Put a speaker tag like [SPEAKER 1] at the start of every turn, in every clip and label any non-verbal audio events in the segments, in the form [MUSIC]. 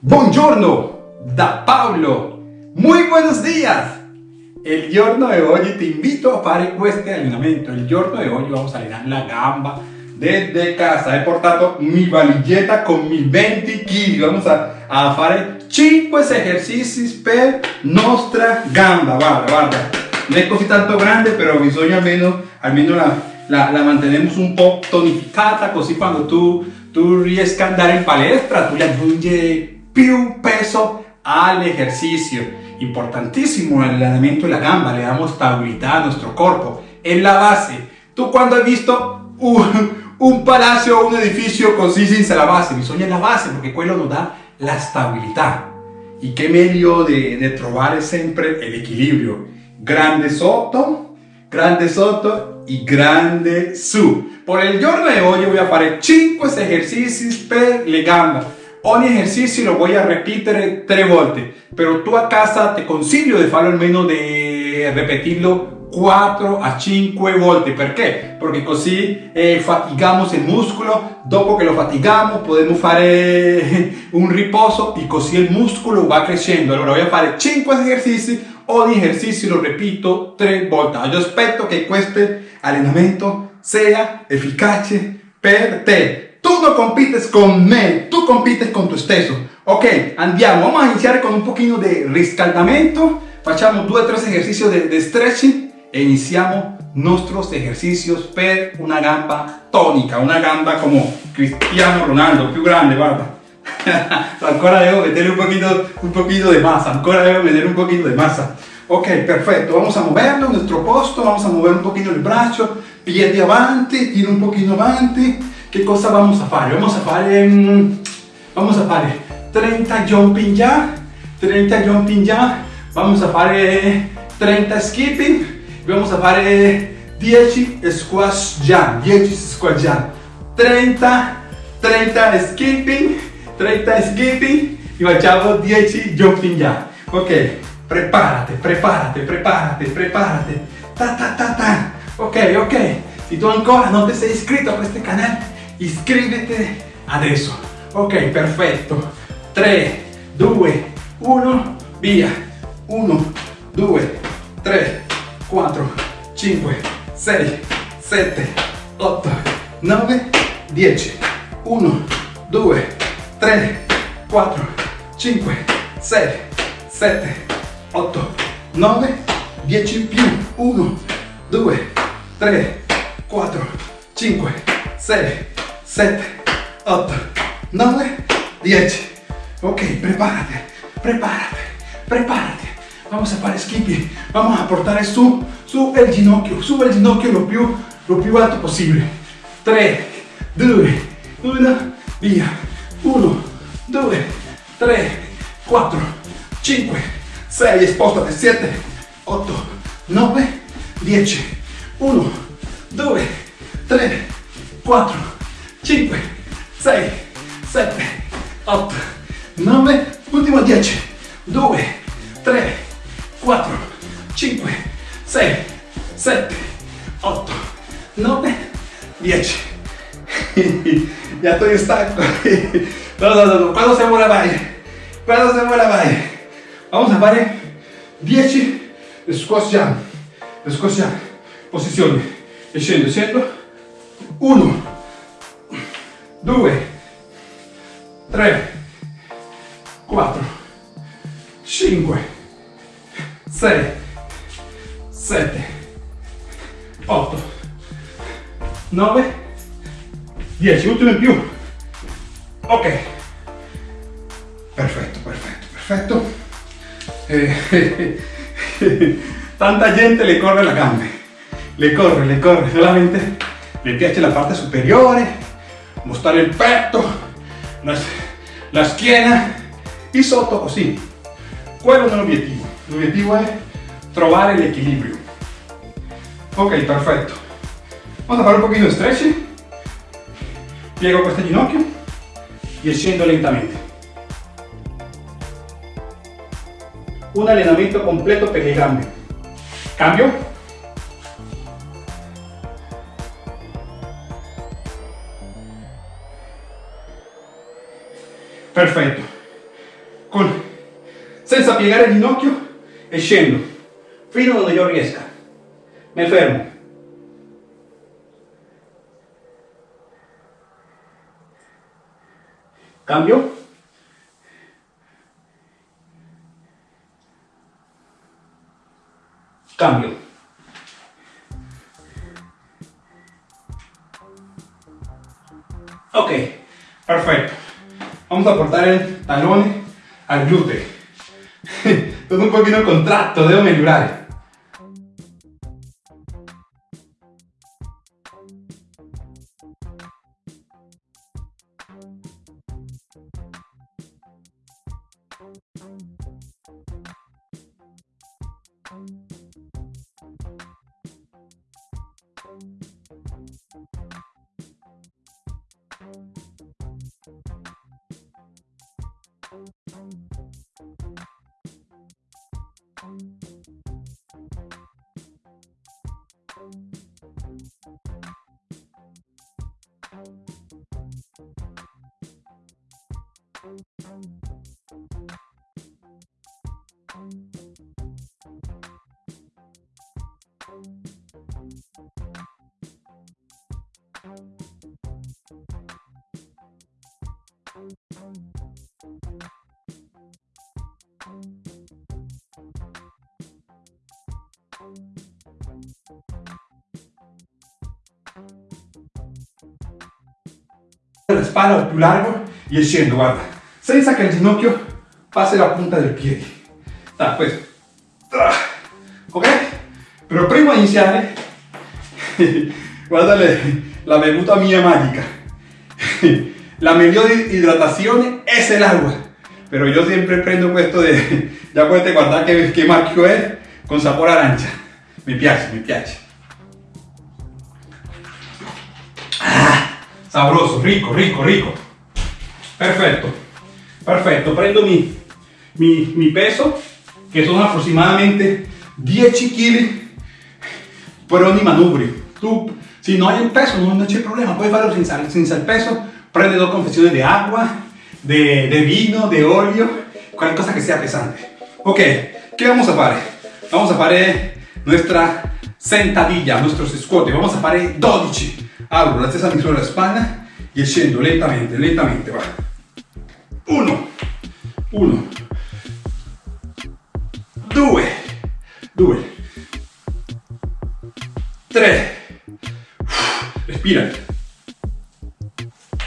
[SPEAKER 1] Buongiorno da Paolo, muy buenos días. El giorno de hoy te invito a fare este allenamento. El giorno de hoy vamos a allenare la gamba desde casa. He portato mi valigetta con mis 20 kg. Vamos a, a fare 5 ejercicios per nostra gamba. Guarda, guarda. No es così tanto grande, pero bisogna almeno, almeno la, la, la mantenemos un po' tonificata, così quando tu, tu riesca a andare in palestra, tu le aggiungi più peso al ejercicio. Importantísimo el entrenamiento de la gamba, le damos estabilidad a nuestro cuerpo. En la base, tú cuando has visto un, un palacio o un edificio così senza la base, bisogna la base porque quello nos da la stabilità. E che meglio di, di trovare sempre l'equilibrio. Grande sotto, grande sotto y grande su. Por el giorno de hoy voy a fare 5 ejercicios per le. Ogni ejercicio lo voy a repetir tres volte, pero tú a casa te consiglio de farlo repetirlo 4 a 5 volte. Perché? Porque così eh, fatigamos el músculo, dopo che lo fatigamos podemos fare [LAUGHS] un riposo y così músculo va creciendo. Allora voy a fare 5 ejercizi, ogni ejercicio lo repito 3 volte. Yo aspetto che questo allenamento sia efficace per. Tú no compites con me, tú compites con tu esteso. Ok, andiamo, vamos a iniciar con un poquito de riscaldamento. Facciamo due o tres ejercicios de, de stretching e iniziamo nuestros ejercicios per una gamba tónica, una gamba como Cristiano Ronaldo, più grande, guarda. [LAUGHS] ancora devo meterle un poquito, un poquito de masa, ancora devo meter un poquito de masa. Ok, perfecto, vamos a moverlo en nuestro posto, vamos a mover un poquito el brazo, piede avanti, tiro un poquito avanti. ¿Qué cosa vamos a fare? Vamos a fare, vamos a fare 30 jumping ya, 30 jumping ya, vamos a fare 30 skipping, vamos a fare 10 squash jump, 10 squash jump, 30, 30 skipping, 30 skipping y facciamo 10 jumping jump. Ok, prepárate, prepárate, prepárate, prepárate, ta ta ta ta. Ok, ok. Si tú ancora no te sei iscritto a este canal, iscrivete adesso. Ok, perfetto. 3, 2, 1, via. 1, 2, 3, 4, 5, 6, 7, 8, 9, 10. 1, 2, 3, 4, 5, 6, 7, 8, 9, 10 più. 1, 2, 3, 4, 5, 6, 7, 8, 9, 10. Ok, prepárate, prepárate, prepárate. Vamos a fare skipping. Vamos a portare su, su el ginocchio, su el ginocchio lo più, lo più alto possibile. 3, 2, 1, via. 1, 2, 3, 4, 5, 6, spostate, 7, 8, 9, 10. 1, 2, 3, 4, 5, 6, 7, 8, 9, ultimo 10, 2, 3, 4, 5, 6, 7, 8, 9, 10. ya estoy stanco. No, no, no, no. Quando siamo la vai? Quando siamo la vai? Vamos a fare 10 squash jump. Squash jump. Posizione. E scendo, scendo. 1, 2, 3, 4, 5, 6, 7, 8, 9, 10. Ultimo in più. Ok. Perfetto, perfetto, perfetto. Eh, [LAUGHS] tanta gente le corre la gambe. Le corre, le corre, solamente le piace la parte superiore, mostrare il petto, la, la schiena e sotto così. Quello è l'obiettivo. L'obiettivo è trovare l'equilibrio. Ok, perfetto. Vamos a fare un pochino di stretching. Piego questo ginocchio e scendo lentamente. Un allenamento completo per gambe. Cambio. Perfetto. con, senza piegare il ginocchio e scendo fino a donde io riesca. Mi fermo. Cambio. Cambio. Vamos a portar el talón al glúteo. [LAUGHS] Todo un poquito contracto, debo mejorar. La spalla più largo e scendo, guarda, senza che il ginocchio passi la punta del piede. Da, questo. Ok? Però prima di iniziare, [LAUGHS] guarda la bevuta mia magica. [LAUGHS] La mejor hidratación es el agua. Pero yo siempre prendo esto de, [LAUGHS] ya puedes guardar que, que marco es, con sabor arancha. Me piace, me piace. Ah, sabroso, rico, rico, rico. Perfecto, perfecto. Prendo mi, mi, mi peso, que son aproximadamente 10 kg por ogni manubrio. Tú, si no hay un peso, no, hay problema, puedes hacerlo sin, sin el peso, prende dos confesiones de agua, de, de vino, de óleo, cualquier cosa que sea pesante. Ok, ¿qué vamos a hacer? Vamos a hacer nuestra sentadilla, nuestros squat, vamos a hacer 12. Abro la stessa misura la spalla y scendo lentamente, lentamente, va. Uno, uno, due, due, tre, respira,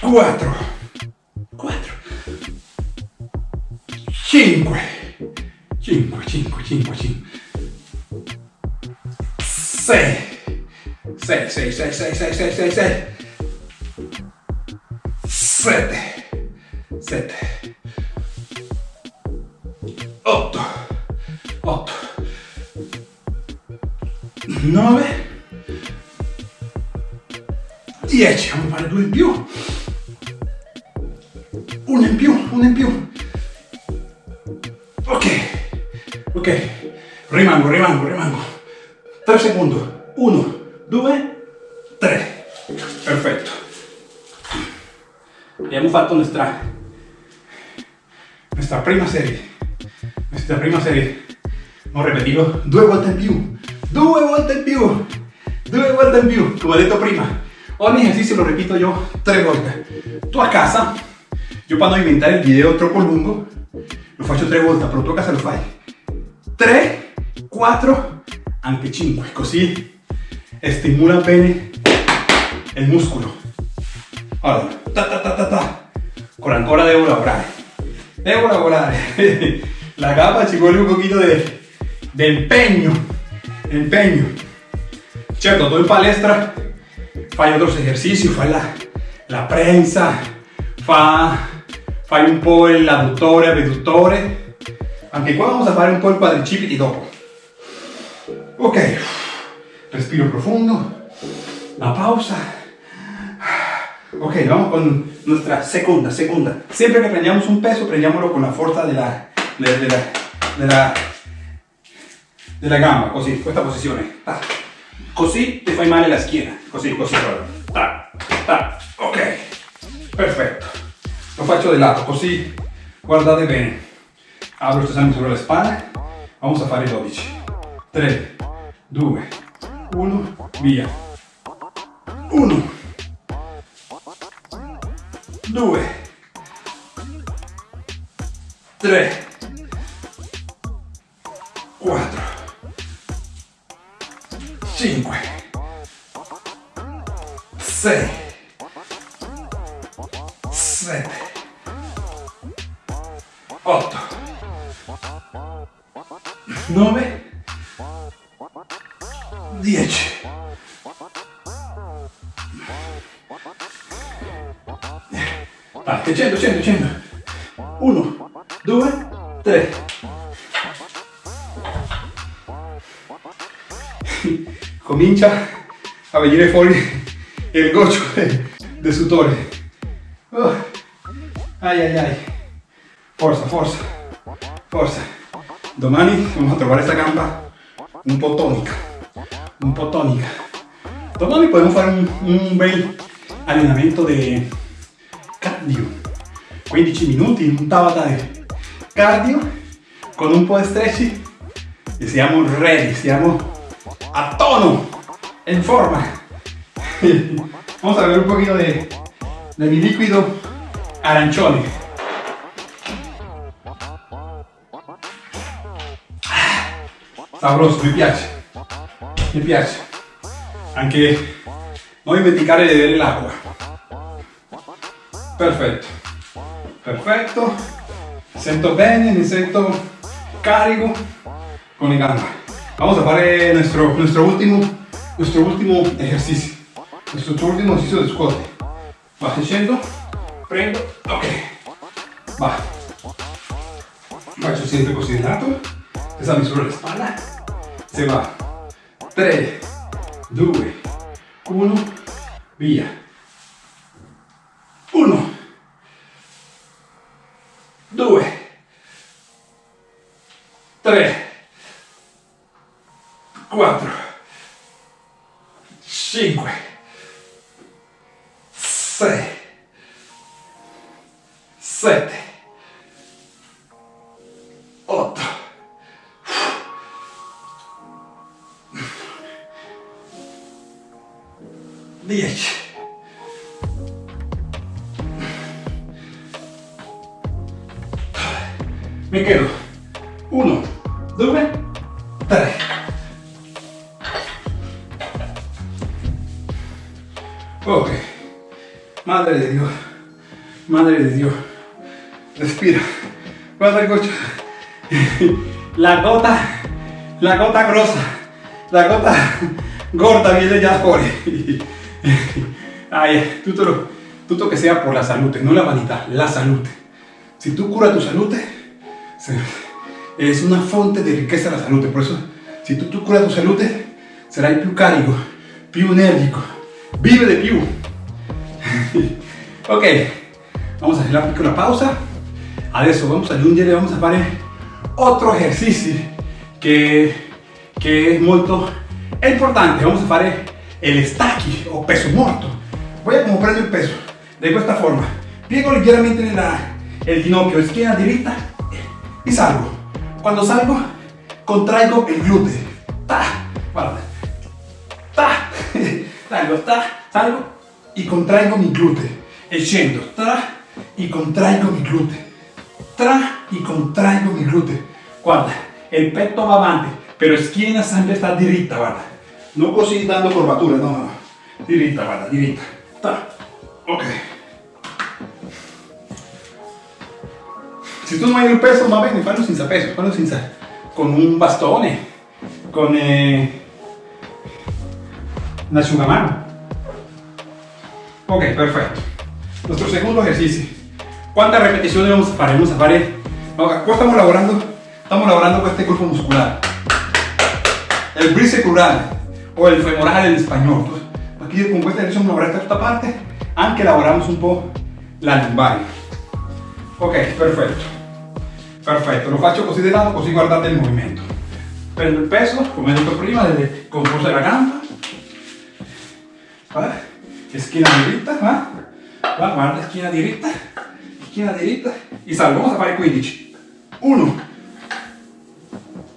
[SPEAKER 1] 4, 4, 5, 5, 5, 5, 5, 6, 6, 6, 6, 6, 6, 6, 6, 7, 7, 8, 8, 9, 10, vamos a fare due in più, Fatto nuestra, nuestra prima serie. Nuestra prima serie. Hemos repetido due volte in più. Due volte in più. Due volte in più. Come ho detto prima. Ogni ejercicio lo repito yo tre volte. Tu a casa Yo para no inventar el video troppo lungo, lo faccio tre volte, però tu a casa lo fai 3, 4, anche 5, così stimula bene il muscolo. Allora, con ancora devo lavorare, devo lavorare, [LAUGHS] la gamba ci vuole un poquito de, empeño, empeño. Certo, tu in palestra fai otros ejercicios, fai la, la prensa, fa fai un po' l'adduttore, abduttore. Anche qua vamos a fare un po' il quadricipiti dopo. Ok, respiro profundo, la pausa. Ok, vamos con nuestra segunda, segunda. Siempre que prendamos un peso, prendiamolo con la fuerza de la, de, de la, de la, de la gamba, così, questa posizione. Ta. Così ti fai male la schiena, così, così. Ta. Ok, perfetto lo faccio di lato così guardate bene. Apro queste mani sulla spalla, vamos a fare 12, 3, 2, 1, via, 1, 2, 3, 4, 5, 6, 7, 8, 9, 10. Vai, 100, 100, 100. 1, 2, 3. Comincia a venire fuori il goccio del sudore. Oh. Ai ai ai. Forza, forza, forza. Domani vamos a trovare esta gamba un po' tonica. Un po' tonica. Domani podemos fare un, un bel allenamento di cardio. 15 minuti, un tabata di cardio con un po' di stretching e siamo ready, siamo a tono, en forma. [LAUGHS] Vamos a ver un poquito de, de mi líquido arancione. Sabroso, mi piace, mi piace. Anche non dimenticare di bere l'acqua. Perfetto, perfetto. Siento bene, mi sento carico con le gambe. Vamos a fare nuestro, nuestro, último, nuestro último ejercicio. Nuestro último ejercicio de squat. Va scendo, prendo, ok. Va. Faccio sempre così di lato. Esa misura la spalla. Se va. 3, 2, 1, via. 2, 3, 4, 5, 6, 7, 8, 10. Me quedo. 1, 2, 3. Ok. Madre de Dios. Madre de Dios. Respira. Guarda goccio. La gota, la gota grossa, la gota gorda viene già fuori. Ay, tutto, tutto che sia por la salute, no la vanità, la salute. Si tú curas tu salute, se- es una fonte de riqueza la salute. Por eso, si tú, tú curas tu salute, sarai più carico, più energico, vive de più. [LAUGHS] ok, vamos a hacer la piccola pausa. Adesso vamos a aggiungere, vamos a fare otro ejercicio che, che è molto importante. Vamos a fare el stacchi o peso muerto. Voy a como prendo il peso de questa forma. Piego ligeramente la, el ginocchio, schiena diritta y salgo. Cuando salgo, contraigo el glúteo. Ta, guarda. Ta, [LAUGHS] salgo, ta, salgo y contraigo mi glúteo. E scendo, tra y contraigo mi glúteo. Tra y contraigo mi glúteo. Guarda, el petto va avanti, pero schiena sempre sta diritta, guarda. Non così dando curvatura, no, no, no. Diritta, guarda, diritta. Ta. Ok. Se tu non hai il peso, va bene, fallo senza peso, fallo senza... con un bastone, con eh, un asciugamano. Ok, perfetto. Nuestro segundo ejercicio. ¿Cuántas repeticiones vamos a fare? Vamos a fare... Ahora, qua estamos lavorando, estamos lavorando con este grupo muscular. El bicep o el femoral en español. Entonces, aquí con questa ejercicio vamos a lavorar esta parte, anche lavoramos un po' la lumbar. Ok, perfetto. Perfetto, lo faccio così di lato, così guardate il movimento. Prendo il peso, come detto prima, delle- con forza della gamba. Va? E schiena diritta, va? Va, guarda, schiena diritta, schiena diritta. E salgo, vamos a fare 15. 1,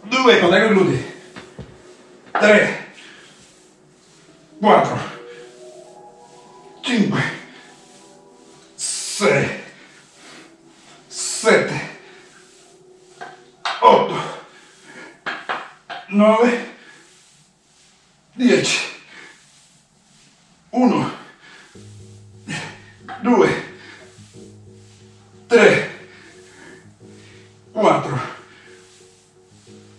[SPEAKER 1] due, contraggo i glutei, 3, 4, 5, 6, 7, 8, 9, 10, 1, 2, 3, 4,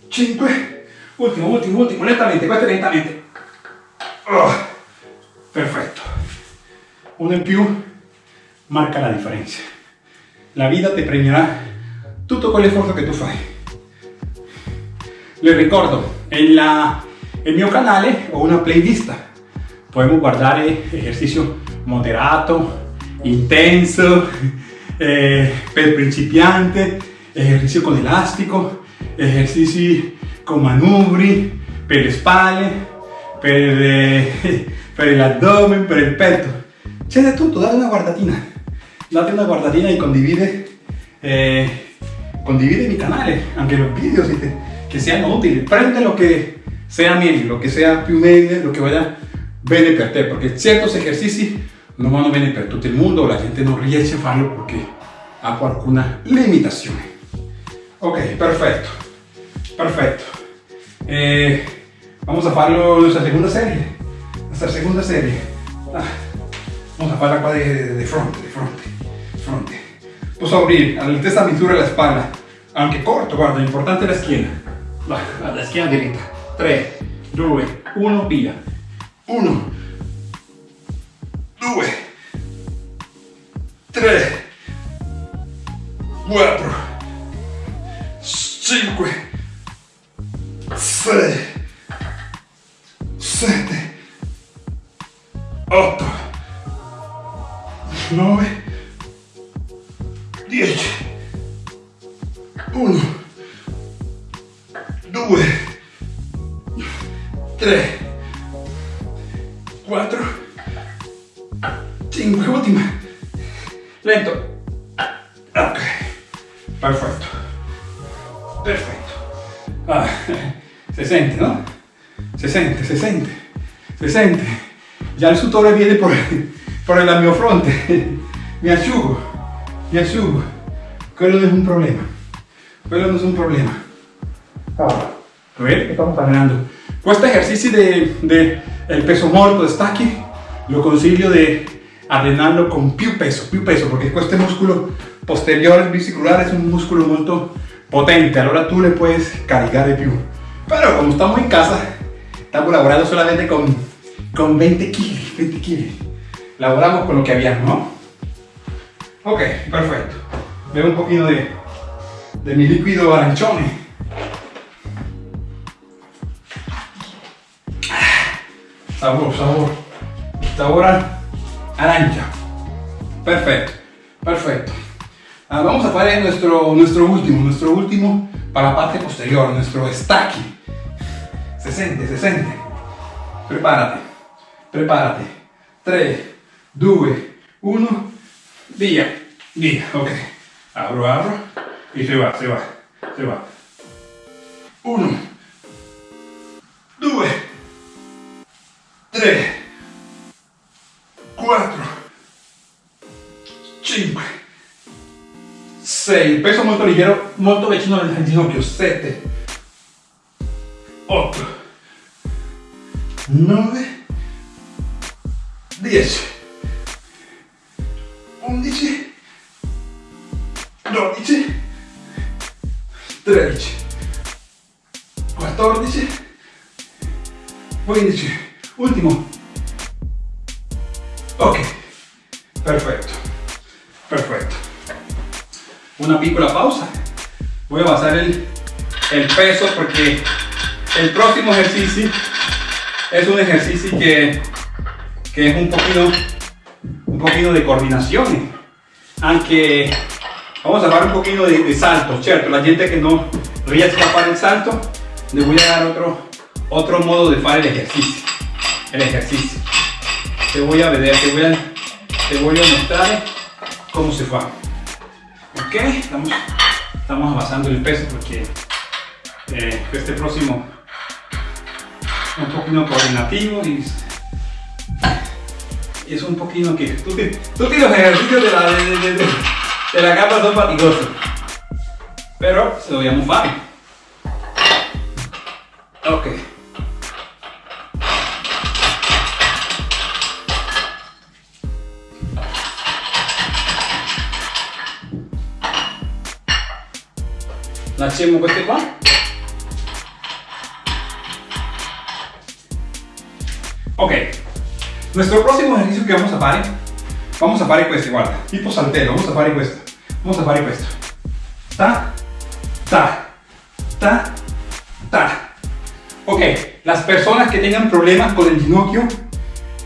[SPEAKER 1] 5, ultimo, ultimo, ultimo, lentamente, questo lentamente. Oh, perfetto. Uno in più marca la differenza. La vita ti premierà tutto quell'esfuerzo che tu fai. Les ricordo, en, la, en mio canale ho una playlist. Podemos guardar ejercicio moderato, intenso, [LAUGHS] eh, per principiante, ejercicio con elástico, ejercizi con manubri, per le spalle, per, eh, [LAUGHS] per l'abdomen, per il petto. C'è di tutto, date una guardatina. Date una guardatina y condivide, eh, condivide mi canale, anche los vídeos que sean útiles. Prende lo que sea meglio, lo que sea più lo que vaya bene per te, perché certi esercizi non vanno bene per tutto il mondo, la gente non riesce a farlo perché ha qualcuna limitazione. Ok, perfecto, perfecto. Eh, vamos a farlo nuestra segunda serie, nuestra segunda serie. Ah, vamos a farla qua de, de, de fronte, de fronte, fronte. Posso abrir all'altezza misura la spalla, anche corto, guarda, importante la schiena. Va, la schiena dritta. 3, 2, 1, via. 1, 2, 3, 4, 5, 6, 7, 8, 9, Ya el sudore viene por, por la mia fronte. [LAUGHS] Mi asciugo, mi asciugo. Quello no es un problema. Quello no es un problema. Ahora, ¿ves? Estamos hablando. Este ejercicio de, de el peso muerto de stacchi lo consiglio de allenarlo con più peso, più peso, porque este músculo posterior bicicular es un músculo muy potente, ahora tú le puedes cargar de più. Pero como estamos en casa, estamos laborando solamente con, con 20 kilos, 20 kilos. Laboramos con lo que había, ¿no? Ok, perfecto. Veo un poquito de, de mi líquido arancione. Sabor, sabor. Sabor a. Perfecto, perfecto. Ah, vamos a hacer nuestro, nuestro último, nuestro último para la parte posterior, nuestro stacking. Se siente, se siente. Prepárate, prepárate. 3, 2, 1, via, via, ok. Abro, abro. Y se va, se va, se va. 1, 2, 3, 4, 5, 6, peso molto leggero, molto vicino al ginocchio, 7, 8, 9, 10, 11, 12, 13, 14, 15, último. Ok, perfecto, perfecto. Una piccola pausa. Voy a basar el, el peso porque el próximo ejercicio es un ejercicio que, que es un poquito, un poquito de coordinación. Aunque vamos a dar un poquito de, de salto, ¿cierto? La gente que no riesca a hacer el salto, le voy a dar otro, otro modo de hacer el ejercicio. El ejercicio. Te voy a ver, te voy a, te voy a mostrar cómo se fa. Ok, estamos, estamos avanzando el peso porque eh, este próximo un poquito coordinativo y, es un poquito que tú, tú los ejercicios de la, de, la gamba son fatigosos. Pero se lo voy a fácil ok. Facciamo queste qua. Ok, nuestro próximo ejercicio que vamos a fare, vamos a fare questo, guarda, tipo saltero, vamos a fare questo, vamos a fare questo. Ta, ta, ta, ta. Ok, las personas que tengan problemas con el ginocchio,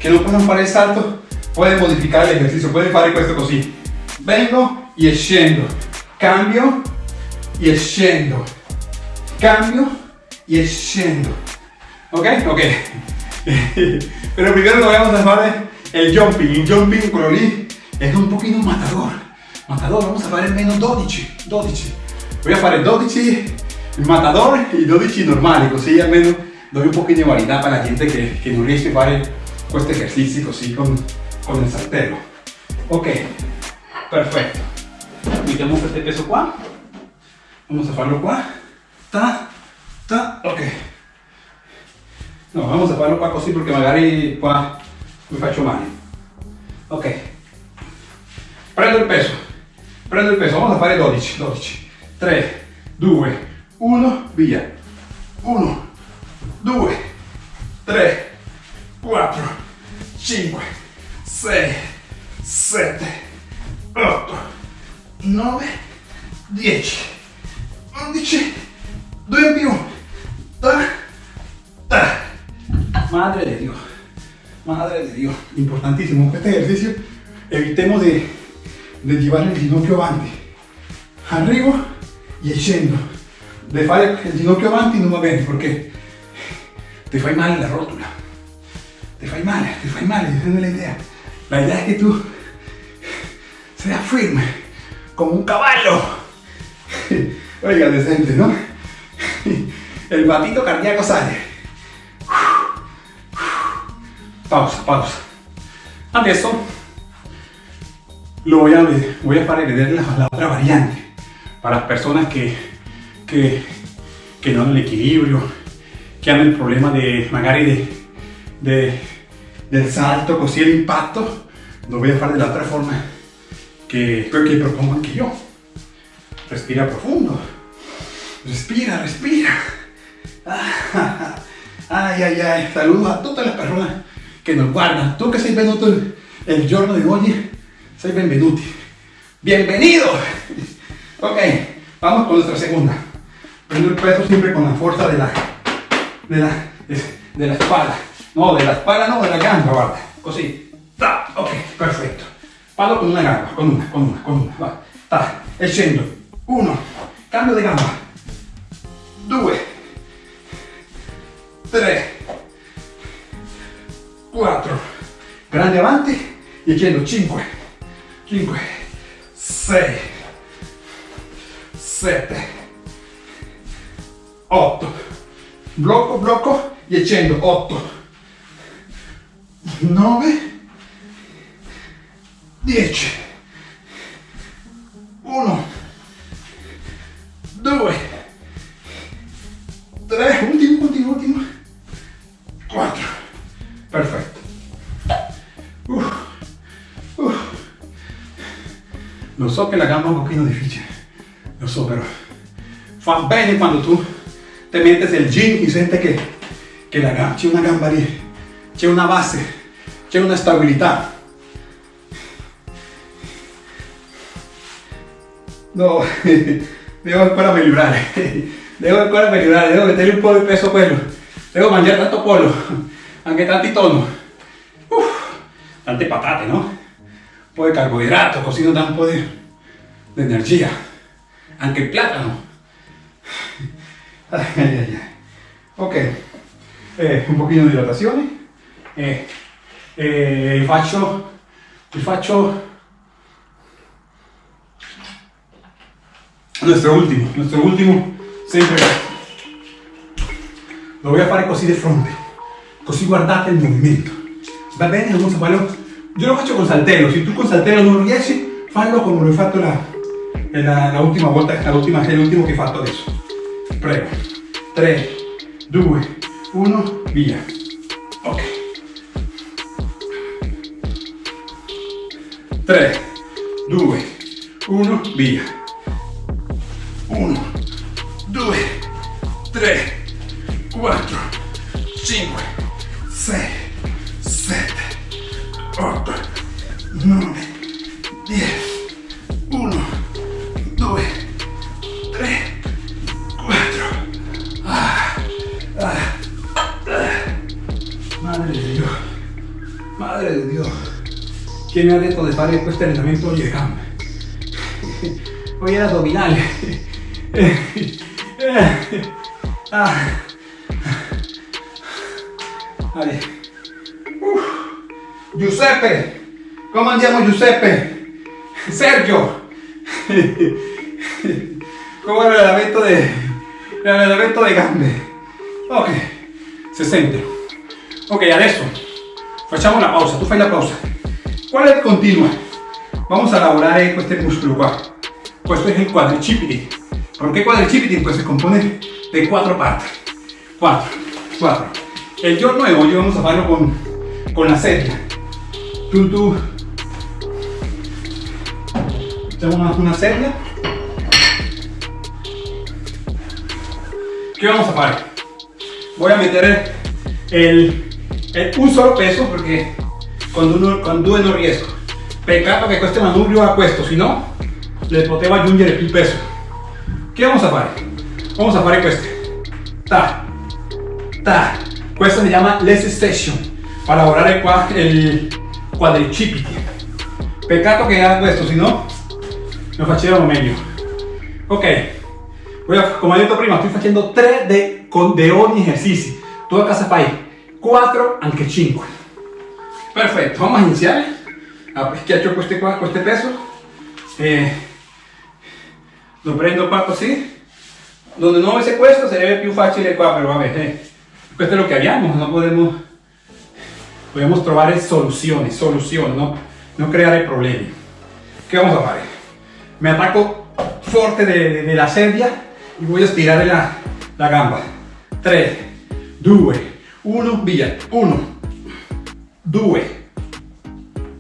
[SPEAKER 1] que no puedan fare el salto, pueden modificar el ejercicio, pueden fare questo così. Vengo y scendo, cambio y scendo. Cambio y scendo. ¿Ok? Ok. [LAUGHS] Pero primero lo vamos a hacer el jumping. El jumping con lì es un poquito matador. Matador, vamos a hacer menos 12. 12. Voy a hacer 12 il matador y 12 normali, così almeno doy un poquito de variedad para la gente que, que non riesce fare questo esercizio così con, con il saltello. Ok, perfetto. Mettiamo questo peso qua. Vamos a farlo qua. Ta, ta, ok. No, vamos a farlo qua così perché magari qua mi faccio male. Ok. Prendo il peso. Prendo il peso, vamos a fare 12, 12. 3, 2, 1, via. 1, 2, 3, 4, 5, 6, 7, 8, 9, 10. 11, 2 en più, ta, ta. Madre de Dios, madre de Dios, importantísimo este ejercicio, evitemos de, llevar el ginocchio avanti, arriba y scendo, de fare el ginocchio avanti no va bene porque te fai mal la rótula, te fai mal, te fai mal, esa no es la idea, la idea es que tú seas firme, como un caballo, [LAUGHS] Oiga, decente, ¿no? [LAUGHS] El batito cardíaco sale. Pausa, pausa. Adesso lo voy a, voy a fare vedere la, la, otra variante para las personas que, que, que no han el equilibrio, que han el problema de magari de, de, del salto, così el impacto, lo voy a fare de la otra forma que, que propongo anche yo. Respira profundo. Respira, respira. [LAUGHS] Ay, ay, ay. Saludos a todas las personas que nos guardan. Tú que sei venuto el, giorno de hoy, sei benvenuti. Bienvenido. Ok, vamos con nuestra segunda. Prendo el peso siempre con la fuerza de la, de la, de, la espalda. No, de la espalda no, de la gamba, guarda. Così. Ok, perfecto. Palo con una gamba, con una, con una, con una. Va. Ta. E scendo. 1, cambio di gamba, 2, 3, 4, grande avanti. E scendo 5, 5, 6, 7, 8, blocco, blocco. E scendo 8, 9, 10, 1, so che la gamba è un pochino difficile, lo so però fa bene quando tu te metes el gym y sientes que, que la gamba, c'è una gamba lì, c'è una base, c'è una stabilità. No, [LAUGHS] Devo ancora migliorare, [LAUGHS] devo ancora migliorare, devo metterle un po' di peso a devo mangiare tanto pollo, anche [LAUGHS] tanti tonno, Uff, tante patate, no? Un po' di carboidrato, così non dà di energia, anche il platano. Ay, ay, ay. Ok, eh, un pochino di idratazione, eh, eh, faccio, faccio nuestro último, nuestro último siempre lo voy a fare così di fronte, così guardate il movimento. Va bene? Vamos a farlo. Io lo faccio con saltello, se tu con saltello non riesci, fallo come l'ho fatto la, la, la ultima volta, l'ultima, l'ultimo che hai fatto adesso. Prego. 3, 2, 1, via. Ok. 3, 2, 1, via. 1, 2, 3, ¿Quién me ha detto di fare questo allenamento oggi le gambe? Hoy era abdominales. Ah. Vale. Uf. Giuseppe! Come andiamo Giuseppe? Sergio! Come l'allenamento de, l'allenamento de gambe. Ok, si sente. Ok, adesso facciamo una pausa, tu fai la pausa. ¿Cuál es el continua? Vamos a elaborar este músculo qua. Questo es el quadricipiti. ¿Por qué quadricipiti? Pues se compone de cuatro partes. Cuatro, cuatro. El giorno de hoy vamos a hacerlo con, con la serie. Tú, tú. Echamos una serie. ¿Qué vamos a hacer? Voy a meter el, el, un solo peso porque due non riesco. Peccato che questo manubrio ha questo, se no le potevo aggiungere più peso. Che vamos a fare? Vamos a fare queste. Ta, ta. Questo si chiama less station, para lavorare qua il quadricipiti. Peccato che ha questo, se no lo facevamo meglio. Ok, a, come ho detto prima, sto facendo 3 de, con, de ogni esercizio. Tu a casa fai 4, anche 5. Perfetto, vamos a iniziare. Schiaccio queste, qua, queste peso. Eh, lo prendo qua così. Donde no avesse questo sarebbe più facile qua, però vabbè, eh, questo è lo che abbiamo, non podemos, podemos trovare soluzioni, soluzioni, no? non creare problemi. Che vamos a fare? Me attacco forte de, de, de la sedia y voy a estirar la, la gamba. 3, 2, 1, via. 1, 2,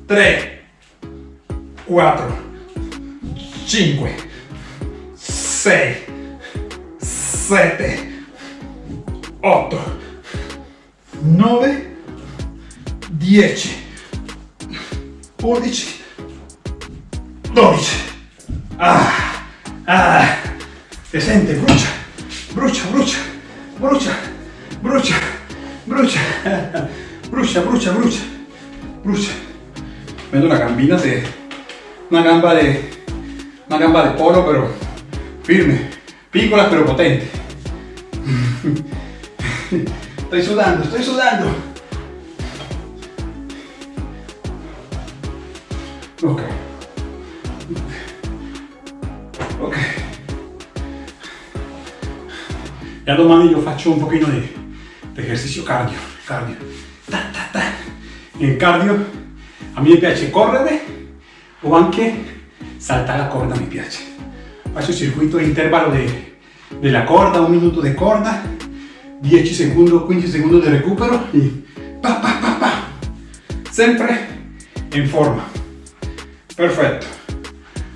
[SPEAKER 1] 3, 4, 5, 6, 7, 8, 9, 10, 11, 12. Ah, ah, se sente, brucia, brucia, brucia, brucia, brucia, brucia. [LAUGHS] brucia, brucia, brucia, brucia. Vendo una gambina de, una gamba de, una gamba de polo, pero firme, pícola pero potente. [LAUGHS] Estoy sudando, estoy sudando. Ok. Ok. Ya domani io faccio un pochino di, di esercizio cardio, cardio. In cardio a me piace correre o anche saltare la corda mi piace. Faccio circuito intervallo de, della corda, un minuto di corda, 10 secondi, 15 secondi di recupero e pa pa pa pa. Sempre in forma. Perfetto,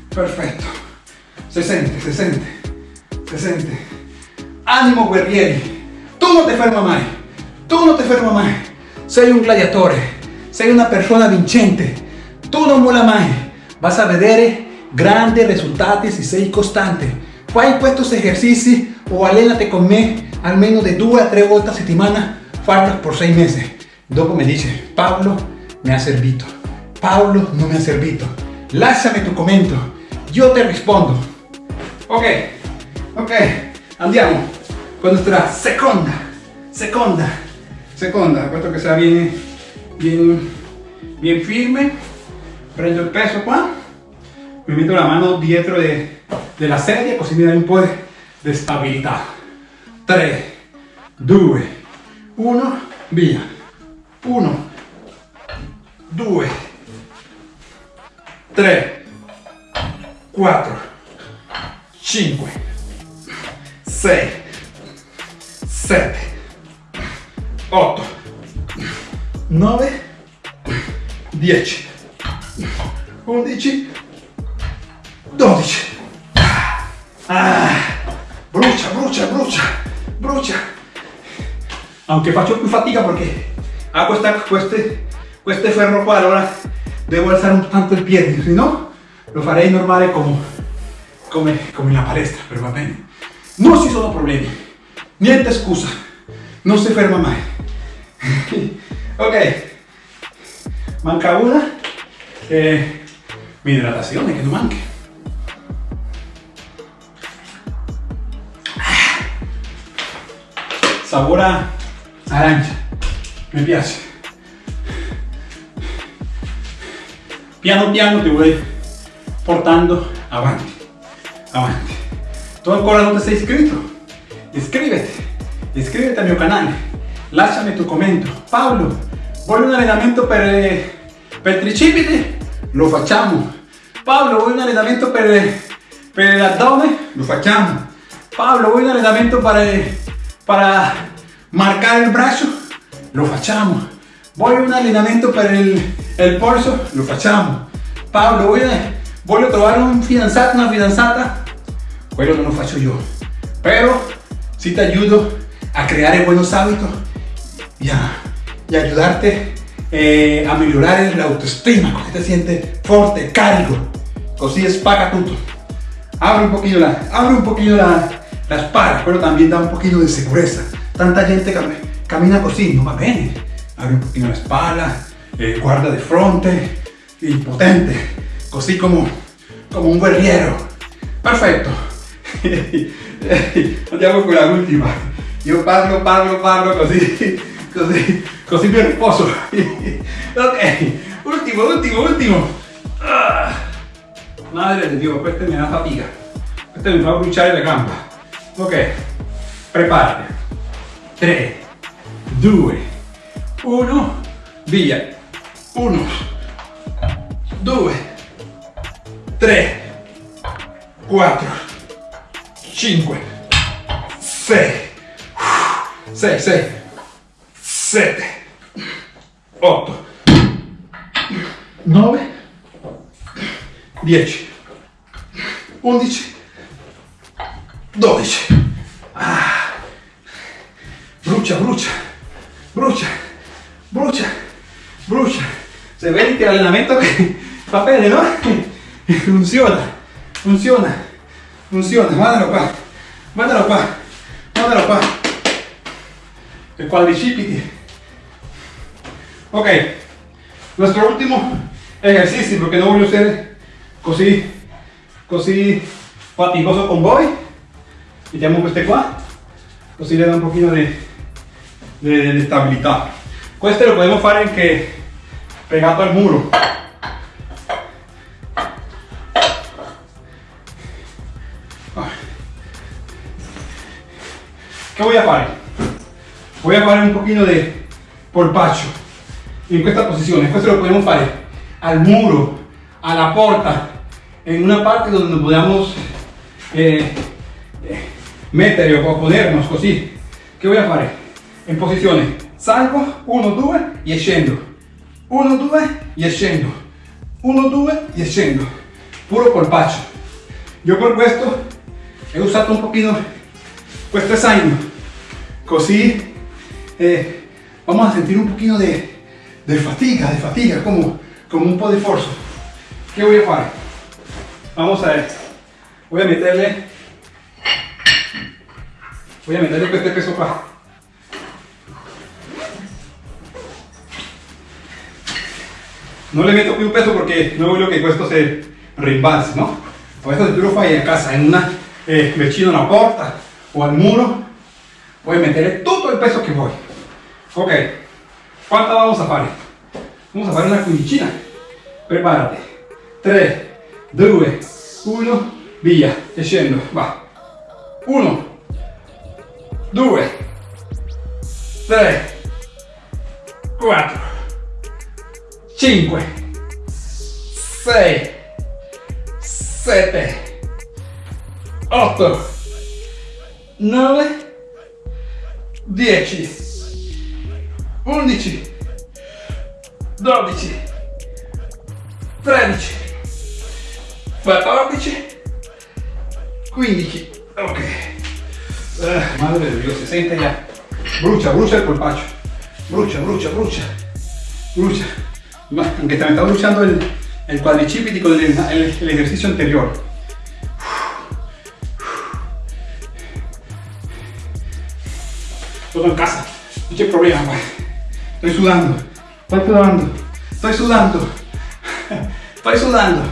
[SPEAKER 1] perfetto. Se sente, se sente, se sente. Animo guerrieri, tu non ti ferma mai, tu non ti ferma mai. Sei un gladiatore, sei una persona vincente, tu non mola mai, vas a vedere grandi risultati se sei costante. Fai questi esercizi o allenate con me almeno di due a tre volte a settimana, farlo por sei mesi. Dopo mi dice, Paolo mi ha servito, Paolo non mi ha servito. Lasciami tu commento, io ti rispondo. Ok, ok, andiamo con nuestra seconda, seconda, seconda, questo che sta viene bien, bien firme, prendo el peso qua, me meto la mano dietro de, la sedia così mi un po' di stabilità. 3, 2, 1, via. 1, 2, 3, 4, 5, 6, 7, 8, 9, 10, 11, 12. Ah, brucia, brucia, brucia, brucia. Aunque faccio più fatica perché a questa, queste, queste ferro qua, allora devo alzare un tanto il piede, se no lo farei normale come, come, come in la palestra, però va bene. Non ci sono problemi, niente scusa, non si ferma mai. Ok, manca una, eh, mi idratazione che non manchi. sabor a arancia. Me piace. Piano piano te voy portando avanti. Avanti. ¿Tú ancora no te sei iscrito? Iscríbete. Iscríbete a mi canal. Lasciami tu commento. Pablo, vuoi un allenamento per, per tricipiti? Lo facciamo. Pablo, vuoi un allenamento per, per l'addome? Lo facciamo. Pablo, vuoi un allenamento per para marcar el brazo, lo facciamo. A un allenamento para el, el polso, lo facciamo. Pablo, voy a, voglio trovare un fidanzato, una fidanzata, quello non lo faccio io. Pero si te ayudo a crear buenos hábitos y a, ayudarte eh, a mejorar la autoestima, così te sientes fuerte, carico, così spaga tutto. Abre un poquito la, abre un poquito la, la espalda, pero también da un poquito de seguridad. Tanta gente cam camina así, no va bien. Abre un poquito la espalda, eh, guarda de frente, y potente, así como, como un guerriero. Perfecto. [LAUGHS] Andiamo con la última. Yo parlo, parlo, parlo así così, così mi riposo. ok, último, último, último. Ah. Madre de Dios, esta me da fatiga. Esta me va a bruciare la gamba. Ok, preparati. 3, 2, 1, via. 1, 2, 3, 4, 5, 6, 6, 6, 7, 8, 9, 10, 11, 12. Ah. Brucia, brucia, brucia, brucia, brucia. Se vede che l'allenamento va bene, no? Funziona, funziona, funziona. Guardalo qua, guardalo qua, guardalo qua. El quadricipiti. Ok, nuestro último ejercicio, porque no voglio ser così, così fatigoso con voi. mettiamo queste qua così le da un pochino di, di, di stabilità queste lo podemos fare anche pegato al muro. ¿Qué voy a fare? Voy a fare un pochino di polpaccio in questa posizione. Questo lo podemos fare al muro, alla porta, en una parte donde podamos eh, eh, o ponernos così che voy a fare in posizione salgo 1 2 e scendo 1 2 e scendo 1 2 e scendo puro colpaccio io per questo he usato un pochino questo zaino così eh, vamos a sentir un pochino de, de fatiga de fatiga como, como un po' de esfuerzo. ¿qué voy a hacer? vamos a ver. Voy a meterle voy a meterle este peso qua no le meto più peso porque no voglio che questo se rimbalzi no? questo se tu lo fai a casa in una eh, vicino alla porta o al muro puoi mettere tutto il peso che vuoi ok quanta vamos a fare? vamos a fare una quindicina. Preparati 3 2 1 via. E scendo. Va. 1 2 3, 4, 5, 6, 7, 8, 9, 10, 11, 12, 13, 14, 15. Ok. Uh, madre de Dios, se siente ya. Brucia, brucia el colpacho. Brucia, brucia, brucia. Brucia. Aunque también está bruciando el, el cuadricipiti con el, el, ejercicio anterior. Todo en casa. No hay problema. Estoy sudando. Estoy sudando. Estoy sudando. Estoy sudando.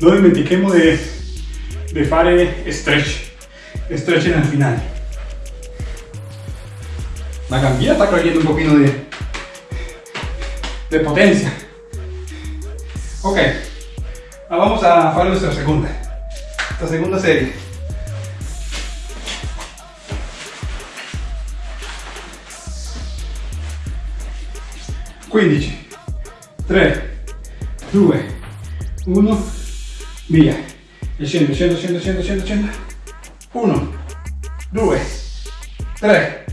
[SPEAKER 1] No dimentichemo de, de fare stretch, stretch al final. La gambilla está cogiendo un poquito de, de potencia. Ok, ahora vamos a hacer nuestra segunda, esta segunda serie. Quindici, 3, 2, 1, via. E scendo, scendo, scendo, scendo, scendo, scendo 1 2 3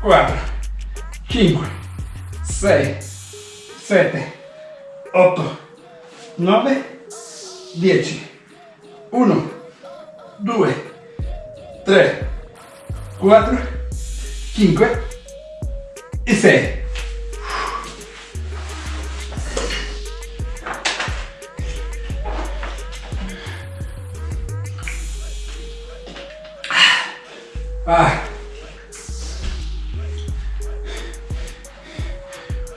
[SPEAKER 1] 4 5 6 7 8 9 10 1 2 3 4 5 e 6 Ah.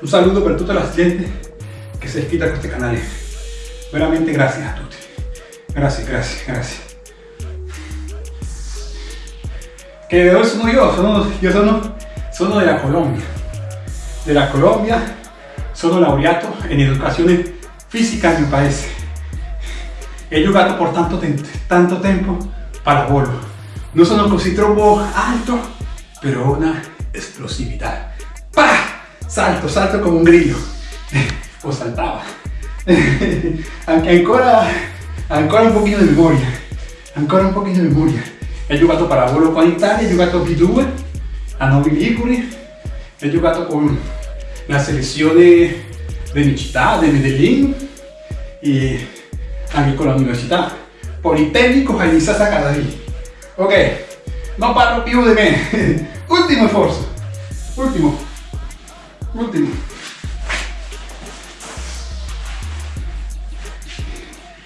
[SPEAKER 1] Un saludo per tutta la gente che si è iscritta a questo canale. Veramente gracias a tutti. Gracias, gracias, gracias. Que de dónde sono yo? Sono, yo sono, sono della Colombia. Della Colombia sono laureato in educazione fisica en mi paese. He jugado por tanto, tanto tempo pallavolo no sono così troppo alto, pero una explosividad. ¡Pah! Salto, salto como un grillo. [LAUGHS] O saltaba. [LAUGHS] Ancora, ancora un pochino di memoria. Ancora un pochino di memoria. He giocato pallavolo con Italia, he giocato B2 a Novi Liguri, he giocato con la selezione de mi città, de Medellín y anche con la Università Politécnico Jaime Sacadarí. Ok, no parlo più de me. [LAUGHS] Último esfuerzo. Último. Último.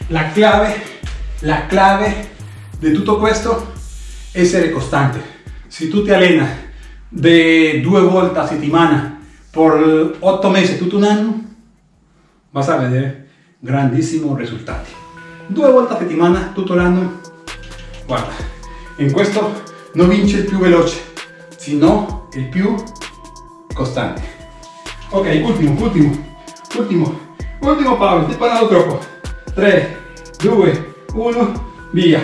[SPEAKER 1] La clave, la clave de todo esto es ser constante. Si tú te alenas de due volte a settimana por 8 meses, tutto un anno, vas a ver grandísimos resultados. Due volte a settimana, tutto l'anno, guarda, in questo non vince il più veloce, sino il più costante. Ok, ultimo, ultimo, ultimo, ultimo Paolo, ti parlato troppo. 3, 2, 1, via.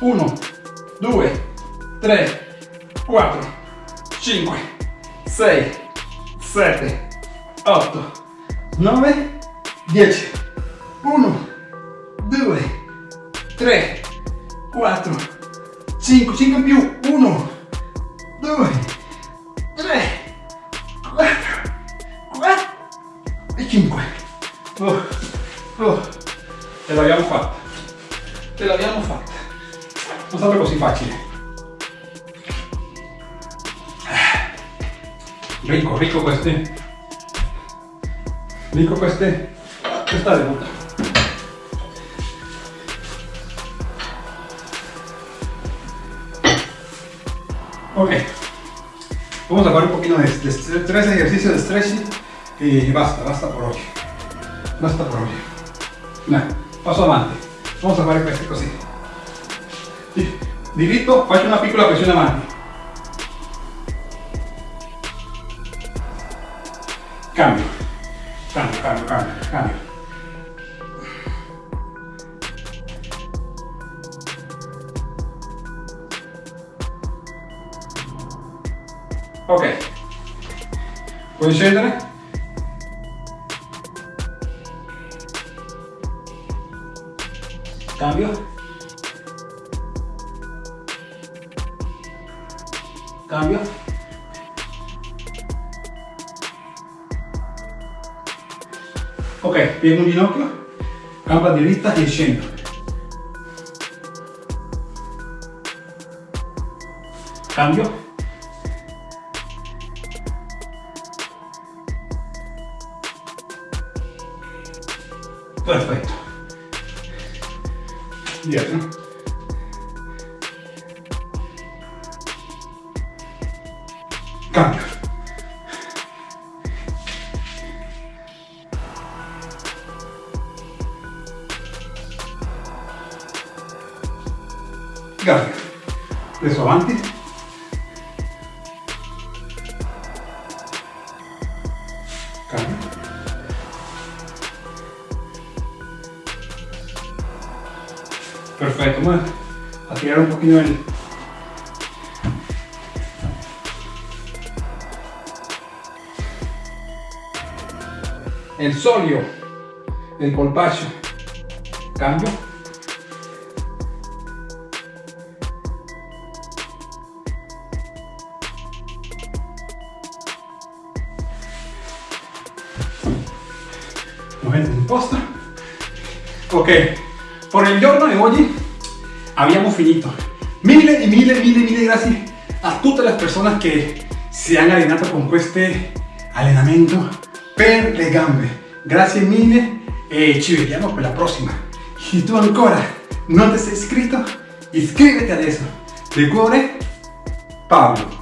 [SPEAKER 1] 1, 2, 3, 4, 5, 6, 7, 8, 9, 10. 1, 2, 3, 4, 5, 5 in più, 1, 2, 3, 4, 4 e 5. Oh, oh. Ce l'abbiamo fatta. Ce l'abbiamo fatta. Non stato così facile. Ricco, ricco queste. Ricco queste. Questa è Ok, vamos a hacer un poquito de, tres ejercicios de stretching y basta, basta por hoy. Basta por hoy. Nah, paso adelante. Vamos a fare queste così. Diritto, faccio una piccola pressione avanti. Cambio, cambio, cambio, cambio, cambio. Puoi scendere? Cambio. Cambio. Ok, piego un ginocchio, gamba diritta e scendo. Cambio. Adesso avanti. Cambio. Perfecto, vamos a tirar un poquito el... El solio, el polpacho. Cambio. Ok, por el giorno de hoy habíamos finito. Mille y mille, mille, mille gracias a todas las personas que se han allenato con este allenamento per le gambe. Grazie mille e la prossima. E tu ancora non ti sei iscritto? Iscriviti adesso. De cuore, Paolo.